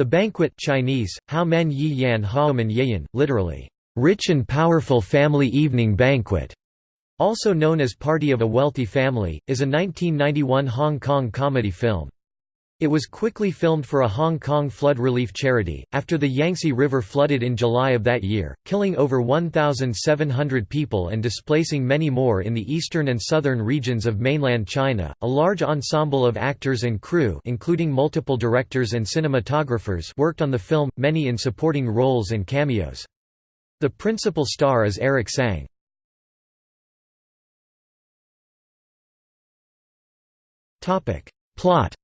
The banquet Chinese, Yi Yan literally, rich and powerful family evening banquet, also known as Party of a Wealthy Family, is a 1991 Hong Kong comedy film. It was quickly filmed for a Hong Kong flood relief charity, after the Yangtze River flooded in July of that year, killing over 1,700 people and displacing many more in the eastern and southern regions of mainland China. A large ensemble of actors and crew, including multiple directors and cinematographers, worked on the film, many in supporting roles and cameos. The principal star is Eric Tsang. Plot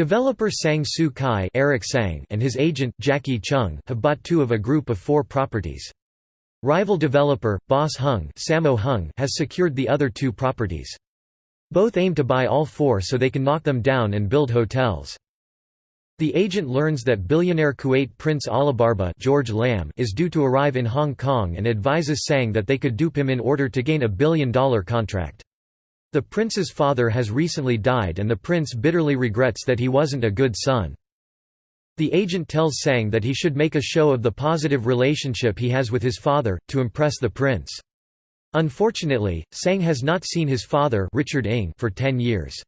Developer Sang Soo Kai Eric Tsang and his agent, Jacky Cheung have bought two of a group of four properties. Rival developer, Boss Hung, Sammo Hung has secured the other two properties. Both aim to buy all four so they can knock them down and build hotels. The agent learns that billionaire Kuwait Prince Alibarba George Lam is due to arrive in Hong Kong and advises Sang that they could dupe him in order to gain a billion-dollar contract. The prince's father has recently died and the prince bitterly regrets that he wasn't a good son. The agent tells Sang that he should make a show of the positive relationship he has with his father, to impress the prince. Unfortunately, Sang has not seen his father Richard Ng for ten years.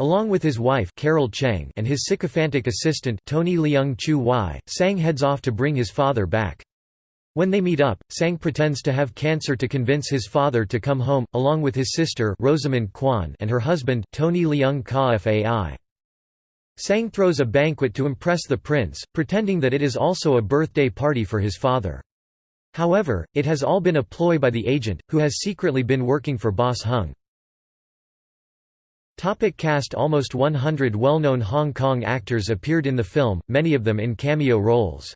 Along with his wife Carol Cheng and his sycophantic assistant Tony Leung Chu Wai, Sang heads off to bring his father back. When they meet up, Sang pretends to have cancer to convince his father to come home, along with his sister Rosamund Kwan and her husband, Tony Leung Ka Fai. Sang throws a banquet to impress the prince, pretending that it is also a birthday party for his father. However, it has all been a ploy by the agent, who has secretly been working for Boss Hung. Topic cast Almost 100 well-known Hong Kong actors appeared in the film, many of them in cameo roles.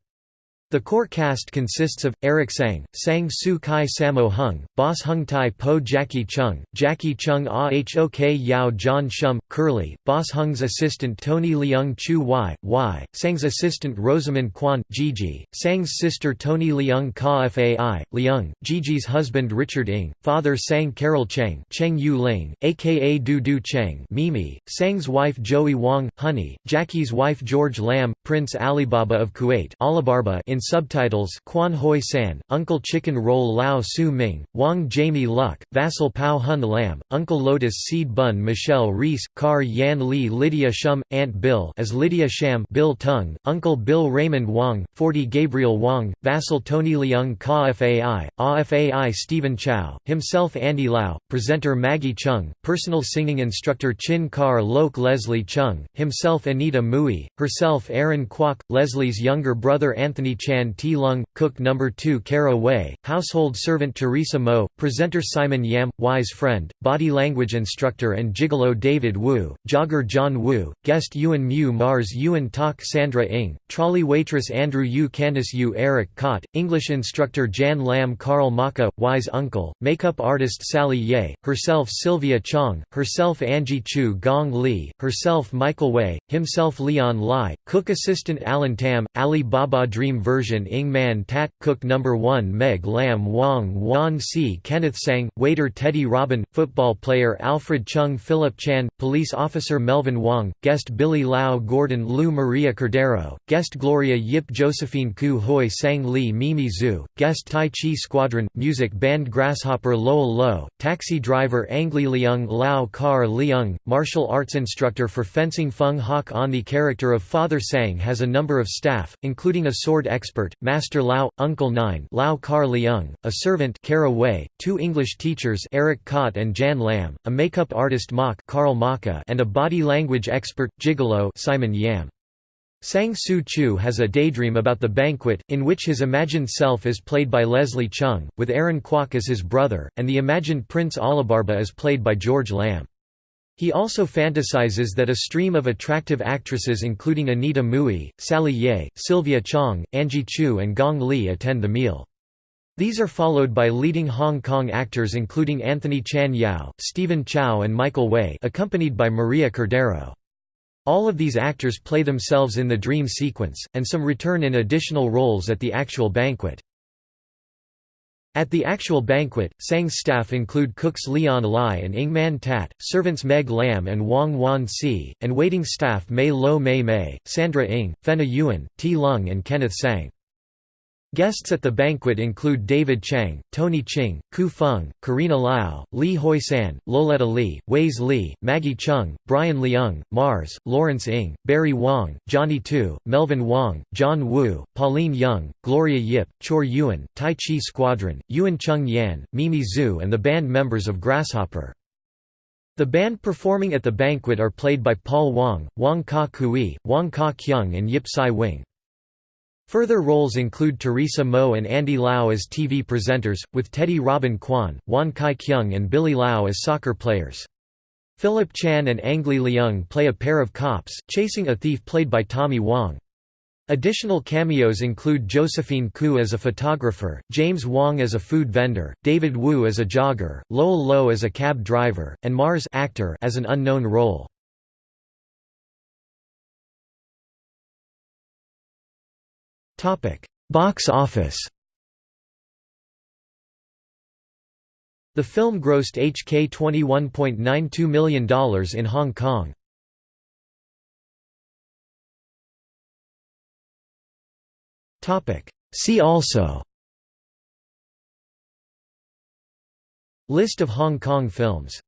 The core cast consists of, Eric Tsang, Sang Soo Kai Sammo Hung, Boss Hung Tai Po Jackie Chung, Jackie Chung Ah Hok Yao John Shum, Curly, Boss Hung's assistant Tony Leung Chu Y, Y, Sang's assistant Rosamund Kwan, Gigi, Sang's sister Tony Leung Ka Fai, Leung, Gigi's husband Richard Ng, father Sang Carol Cheng, Cheng Yu Ling, aka Do Do Cheng Mimi, Sang's wife Joey Wong, Honey, Jackie's wife George Lam, Prince Alibaba of Kuwait Alibarba in subtitles Kwan Hoi San, Uncle Chicken Roll Lao Su Ming, Wang Jamie Luk, Vassal Pao Hun Lam, Uncle Lotus Seed Bun Michelle Reis, Car Yan Li Lydia Shum, Aunt Bill as Lydia Sham Bill Tung, Uncle Bill Raymond Wong, 40 Gabriel Wang, Vassal Tony Leung Ka Fai, A Fai Stephen Chow, himself Andy Lau, presenter Maggie Cheung, personal singing instructor Chin Kar Lok Leslie Cheung, himself Anita Mui, herself Aaron Kwok, Leslie's younger brother Anthony Chan Ti Lung, cook No. 2 Kara Wei, household servant Teresa Mo, presenter Simon Yam, wise friend, body language instructor and gigolo David Wu, jogger John Wu, guest Yuan Mu Mars Yuan Tak Sandra Ng, trolley waitress Andrew Yu Candice Yu Eric Kot, English instructor Jan Lam Karl Maka, wise uncle, makeup artist Sally Yeh, herself Sylvia Chong, herself Angie Chiu Gong Li, herself Michael Wei, himself Leon Lai, cook assistant Alan Tam, Ali Baba Dream version version Ng Man Tat, Cook No. 1 Meg Lam Wong Wan Si Kenneth Tsang, waiter Teddy Robin, football player Alfred Cheung Philip Chan, police officer Melvin Wong, guest Billy Lau Gordon Lou Maria Cordero, guest Gloria Yip Josephine Koo Hoi Sang Lee Mimi Zhu, guest Tai Chi Squadron, music band Grasshopper Lowell Lo, taxi driver Angli Liang Lao Kar Liang, martial arts instructor for fencing Feng Hok On The character of Father Sang has a number of staff, including a sword expert expert, Master Lao, Uncle Nine Lao Kar Leung, a servant Kara Wei, two English teachers Eric Kot and Jan Lam, a makeup artist Mok Karl Maka and a body language expert, Gigolo Simon Yam. Sang Soo Chu has a daydream about the banquet, in which his imagined self is played by Leslie Cheung, with Aaron Kwok as his brother, and the imagined Prince Alibarba is played by George Lam. He also fantasizes that a stream of attractive actresses including Anita Mui, Sally Yeh, Sylvia Chong, Angie Chiu and Gong Li attend the meal. These are followed by leading Hong Kong actors including Anthony Chan Yao, Stephen Chow and Michael Wei accompanied by Maria Cordero. All of these actors play themselves in the dream sequence, and some return in additional roles at the actual banquet. At the actual banquet, Sang's staff include cooks Leon Lai and Ng Man Tat, servants Meg Lam and Wong Wan Si, and waiting staff Mei Lo Mei Mei, Sandra Ng, Fenna Yuan, Ti Lung and Kenneth Tsang. Guests at the banquet include David Chang, Tony Ching, Ku Feng, Karina Lau, Li Hoi San, Loletta Lee, Waze Li, Maggie Cheung, Brian Leung, Mars, Lawrence Ng, Barry Wong, Johnny Tu, Melvin Wong, John Wu, Pauline Young, Gloria Yip, Chor Yuan, Tai Chi Squadron, Yuan Chung Yan, Mimi Zhu and the band members of Grasshopper. The band performing at the banquet are played by Paul Wong, Wong Ka Kui, Wong Ka Keung and Yip Sai Wing. Further roles include Teresa Mo and Andy Lau as TV presenters, with Teddy Robin Kwan, Wan Kai Kyung and Billy Lau as soccer players. Philip Chan and Ang Lee Leung play a pair of cops, chasing a thief played by Tommy Wong. Additional cameos include Josephine Koo as a photographer, James Wong as a food vendor, David Wu as a jogger, Lowell Lo as a cab driver, and Mars actor as an unknown role. Box office The film grossed HK $21.92 million in Hong Kong. See also List of Hong Kong films